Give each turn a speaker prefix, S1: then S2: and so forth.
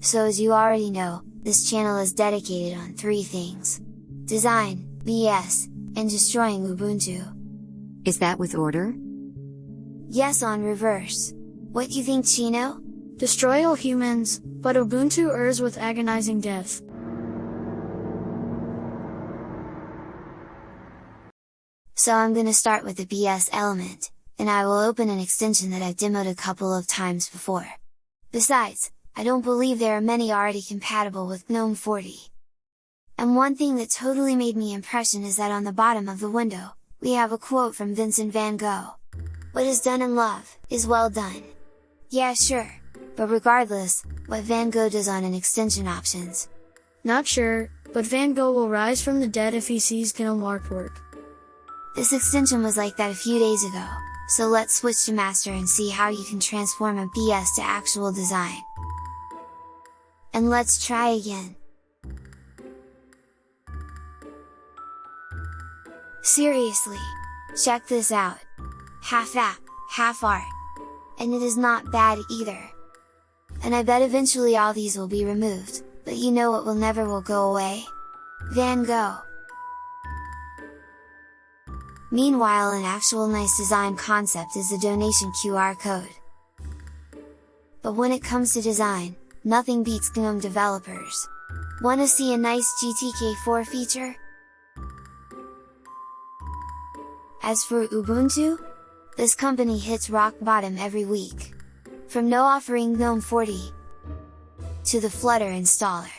S1: So as you already know, this channel is dedicated on three things. Design, BS, and destroying Ubuntu.
S2: Is that with order?
S1: Yes on reverse. What do you think Chino?
S3: Destroy all humans, but Ubuntu errs with agonizing death.
S1: So I'm gonna start with the BS element, and I will open an extension that I've demoed a couple of times before. Besides, I don't believe there are many already compatible with GNOME 40. And one thing that totally made me impression is that on the bottom of the window, we have a quote from Vincent van Gogh. What is done in love, is well done. Yeah sure, but regardless, what Van Gogh does on an extension options.
S3: Not sure, but Van Gogh will rise from the dead if he sees GNOME artwork.
S1: This extension was like that a few days ago, so let's switch to master and see how you can transform a BS to actual design. And let's try again. Seriously! Check this out! Half app, half art! And it is not bad either! And I bet eventually all these will be removed, but you know what will never will go away? Van Gogh! Meanwhile an actual nice design concept is the donation QR code. But when it comes to design, nothing beats GNOME developers. Wanna see a nice GTK4 feature? As for Ubuntu? This company hits rock bottom every week. From no offering GNOME 40 to the Flutter installer.